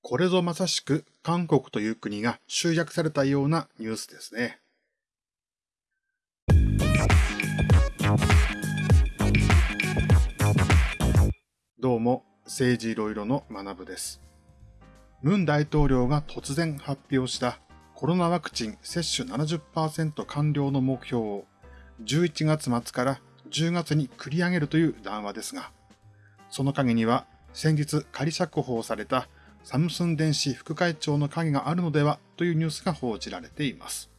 これぞまさしく韓国という国が集約されたようなニュースですね。どうも、政治いろいろの学部です。ムン大統領が突然発表したコロナワクチン接種70%完了の目標を11月末から10月に繰り上げるという談話ですが、その陰には先日仮釈放されたサムスン電子副会長の影があるのではというニュースが報じられています。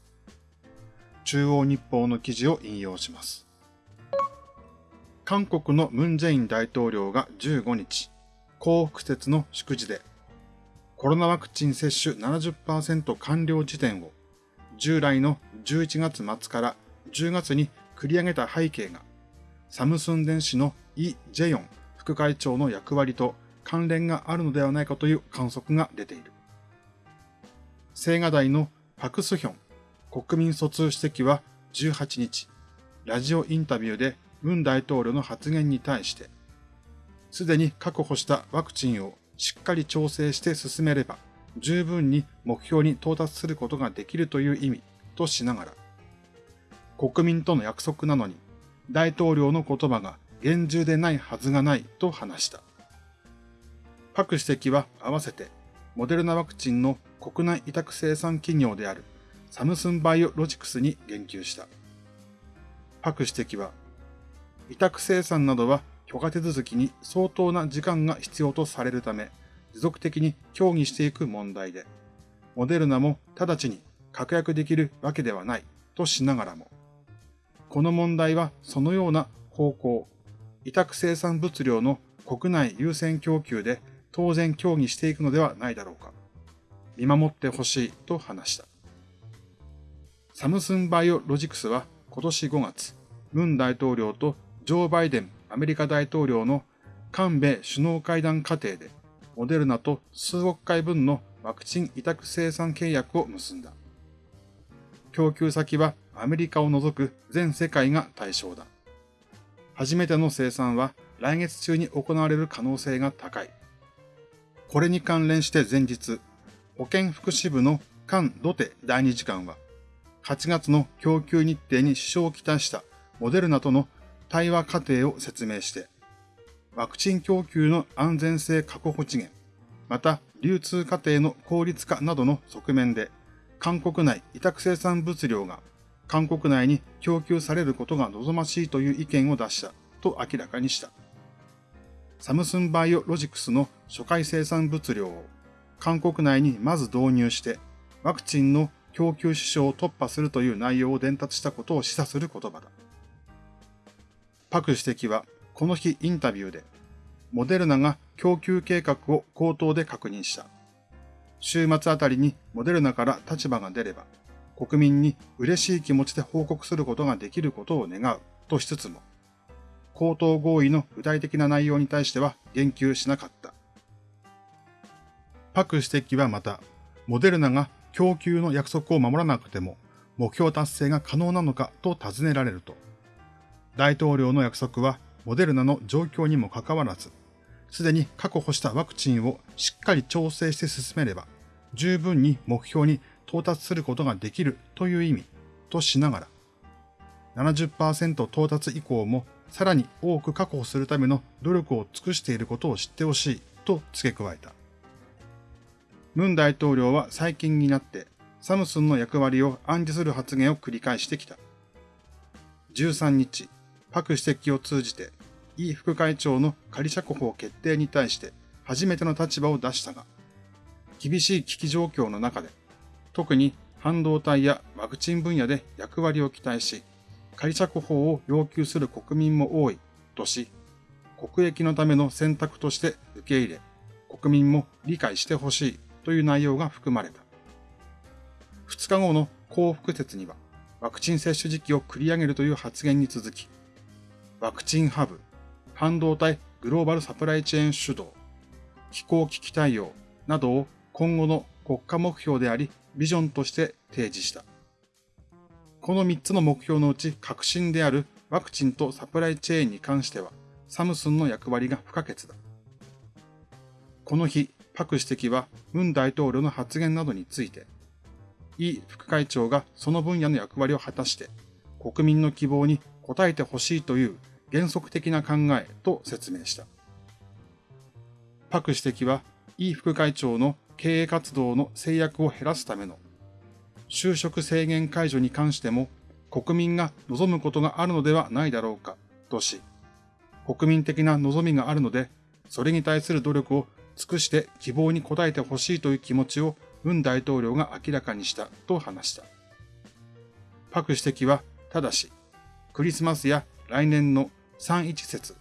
中央日報の記事を引用します。韓国のムン・ジェイン大統領が15日、幸福節の祝辞で、コロナワクチン接種70%完了時点を従来の11月末から10月に繰り上げた背景が、サムスン電子のイ・ジェヨン副会長の役割と関連があるのではないかという観測が出ている。青瓦台のパクスヒョン国民疎通主席は18日、ラジオインタビューで文大統領の発言に対して、すでに確保したワクチンをしっかり調整して進めれば、十分に目標に到達することができるという意味としながら、国民との約束なのに、大統領の言葉が厳重でないはずがないと話した。パク主席は合わせて、モデルナワクチンの国内委託生産企業であるサムスンバイオロジクスに言及した。パク主席は、委託生産などは許可手続きに相当な時間が必要とされるため、持続的に協議していく問題で、モデルナも直ちに確約できるわけではないとしながらも、この問題はそのような方向、委託生産物量の国内優先供給で当然協議していくのではないだろうか。見守ってほしいと話した。サムスンバイオロジクスは今年5月、ムン大統領とジョー・バイデンアメリカ大統領の韓米首脳会談過程で、モデルナと数億回分のワクチン委託生産契約を結んだ。供給先はアメリカを除く全世界が対象だ。初めての生産は来月中に行われる可能性が高い。これに関連して前日、保健福祉部の菅土手第二次官は、8月の供給日程に支障をきたしたモデルナとの対話過程を説明して、ワクチン供給の安全性確保資源、また流通過程の効率化などの側面で、韓国内委託生産物量が韓国内に供給されることが望ましいという意見を出したと明らかにした。サムスンバイオロジクスの初回生産物量を韓国内にまず導入して、ワクチンの供給支障を突破するという内容を伝達したことを示唆する言葉だ。パク主席はこの日インタビューで、モデルナが供給計画を口頭で確認した。週末あたりにモデルナから立場が出れば、国民に嬉しい気持ちで報告することができることを願うとしつつも、口頭合意の具体的な内容に対しては言及しなかった。パク主席はまた、モデルナが供給の約束を守らなくても目標達成が可能なのかと尋ねられると、大統領の約束はモデルナの状況にもかかわらず、すでに確保したワクチンをしっかり調整して進めれば、十分に目標に到達することができるという意味としながら、70%到達以降もさらに多く確保するための努力を尽くしていることを知ってほしいと付け加えた。ムン大統領は最近になってサムスンの役割を暗示する発言を繰り返してきた。13日、パク主席を通じて、イ副会長の仮釈放決定に対して初めての立場を出したが、厳しい危機状況の中で、特に半導体やワクチン分野で役割を期待し、仮釈放を要求する国民も多いとし、国益のための選択として受け入れ、国民も理解してほしいという内容が含まれた。2日後の幸福説には、ワクチン接種時期を繰り上げるという発言に続き、ワクチンハブ、半導体グローバルサプライチェーン主導、気候危機対応などを今後の国家目標であり、ビジョンとして提示した。この3つの目標のうち核心であるワクチンとサプライチェーンに関しては、サムスンの役割が不可欠だ。この日、パク主席は文大統領の発言などについて、イ副会長がその分野の役割を果たして国民の希望に応えてほしいという原則的な考えと説明した。パク主席はイ副会長の経営活動の制約を減らすための就職制限解除に関しても国民が望むことがあるのではないだろうかとし、国民的な望みがあるので、それに対する努力を尽くして希望に応えてほしいという気持ちを文大統領が明らかにしたと話した。パク主席は、ただし、クリスマスや来年の3.1節、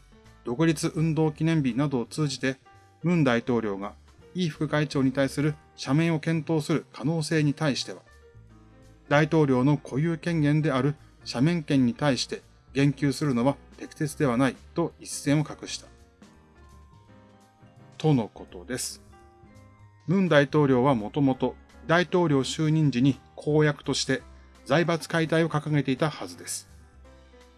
独立運動記念日などを通じて、文大統領がイ副会長に対する赦免を検討する可能性に対しては、大統領の固有権限である赦免権に対して言及するのは適切ではないと一線を画した。とのことです。文大統領はもともと大統領就任時に公約として財閥解体を掲げていたはずです。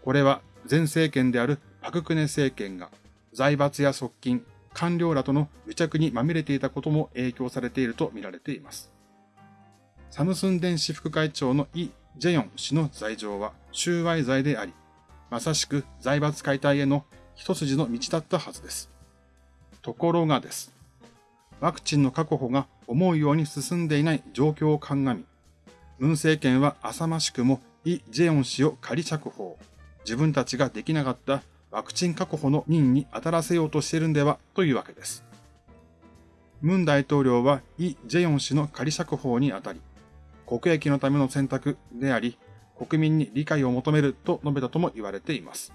これは前政権であるパククネ政権が財閥や側近、官僚らとの癒着にまみれていたことも影響されていると見られています。サムスン電子副会長のイ・ジェヨン氏の罪状は収賄罪であり、まさしく財閥解体への一筋の道だったはずです。ところがです。ワクチンの確保が思うように進んでいない状況を鑑み、文政権は浅ましくもイ・ジェヨン氏を仮釈放。自分たちができなかったワクチン確保の任に当たらせようとしているんではというわけです。ムン大統領はイ・ジェヨン氏の仮釈放にあたり、国益のための選択であり、国民に理解を求めると述べたとも言われています。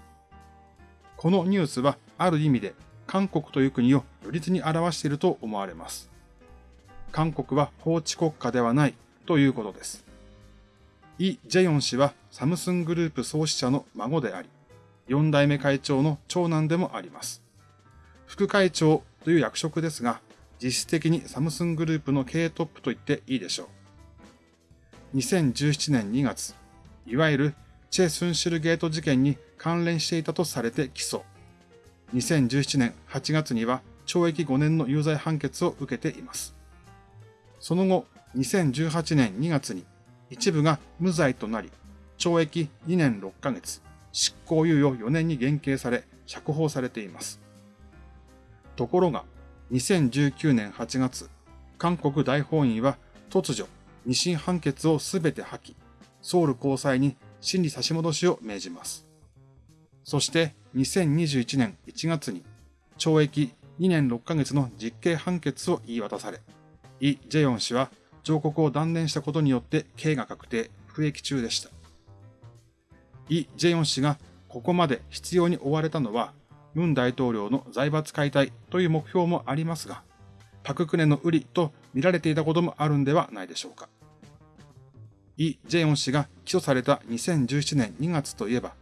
このニュースはある意味で韓国という国を如実に表していると思われます。韓国は法治国家ではないということです。イ・ジェヨン氏はサムスングループ創始者の孫であり、4代目会長の長男でもあります。副会長という役職ですが、実質的にサムスングループの経営トップと言っていいでしょう。2017年2月、いわゆるチェ・スンシルゲート事件に関連していたとされて起訴。2017年8月には懲役5年の有罪判決を受けています。その後、2018年2月に一部が無罪となり、懲役2年6ヶ月、執行猶予4年に減刑され、釈放されています。ところが、2019年8月、韓国大法院は突如、二審判決をすべて破棄、ソウル高裁に審理差し戻しを命じます。そして2021年1月に懲役2年6ヶ月の実刑判決を言い渡され、イ・ジェヨン氏は上告を断念したことによって刑が確定、服役中でした。イ・ジェヨン氏がここまで必要に追われたのは、ムン大統領の財閥解体という目標もありますが、パククネのウリと見られていたこともあるんではないでしょうか。イ・ジェヨン氏が起訴された2017年2月といえば、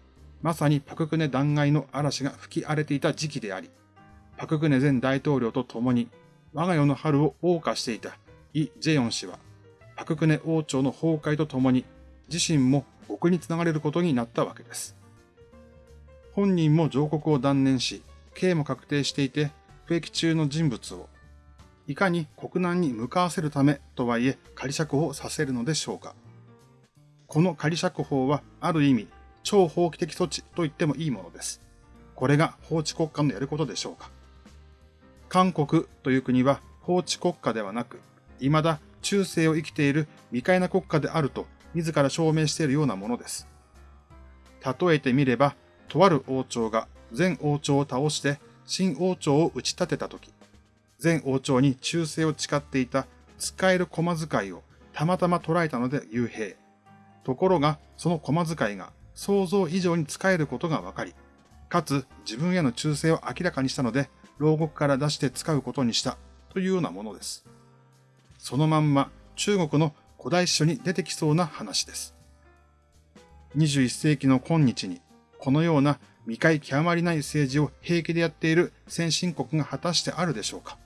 まさにパククネ弾劾の嵐が吹き荒れていた時期であり、パククネ前大統領と共に我が世の春を謳歌していたイ・ジェヨン氏は、パククネ王朝の崩壊とともに、自身も獄につながれることになったわけです。本人も上告を断念し、刑も確定していて、服役中の人物を、いかに国難に向かわせるためとはいえ仮釈放させるのでしょうか。この仮釈放はある意味、超法規的措置と言ってもいいものです。これが法治国家のやることでしょうか。韓国という国は法治国家ではなく、未だ中世を生きている未開な国家であると自ら証明しているようなものです。例えてみれば、とある王朝が前王朝を倒して新王朝を打ち立てたとき、前王朝に忠誠を誓っていた使える駒遣いをたまたま捉えたので幽閉。ところが、その駒遣いが想像以上に使えることが分かり、かつ自分への忠誠を明らかにしたので、牢獄から出して使うことにしたというようなものです。そのまんま中国の古代史書に出てきそうな話です。21世紀の今日に、このような未開極まりない政治を平気でやっている先進国が果たしてあるでしょうか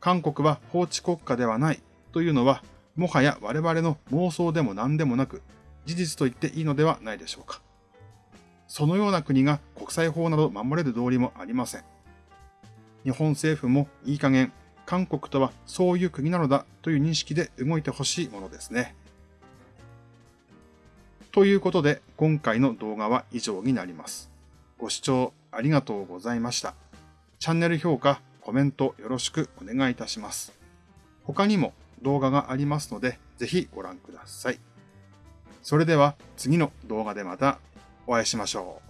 韓国は法治国家ではないというのは、もはや我々の妄想でも何でもなく、事実と言っていいのではないでしょうか。そのような国が国際法など守れる道理もありません。日本政府もいい加減韓国とはそういう国なのだという認識で動いてほしいものですね。ということで、今回の動画は以上になります。ご視聴ありがとうございました。チャンネル評価、コメントよろしくお願いいたします。他にも動画がありますので、ぜひご覧ください。それでは次の動画でまたお会いしましょう。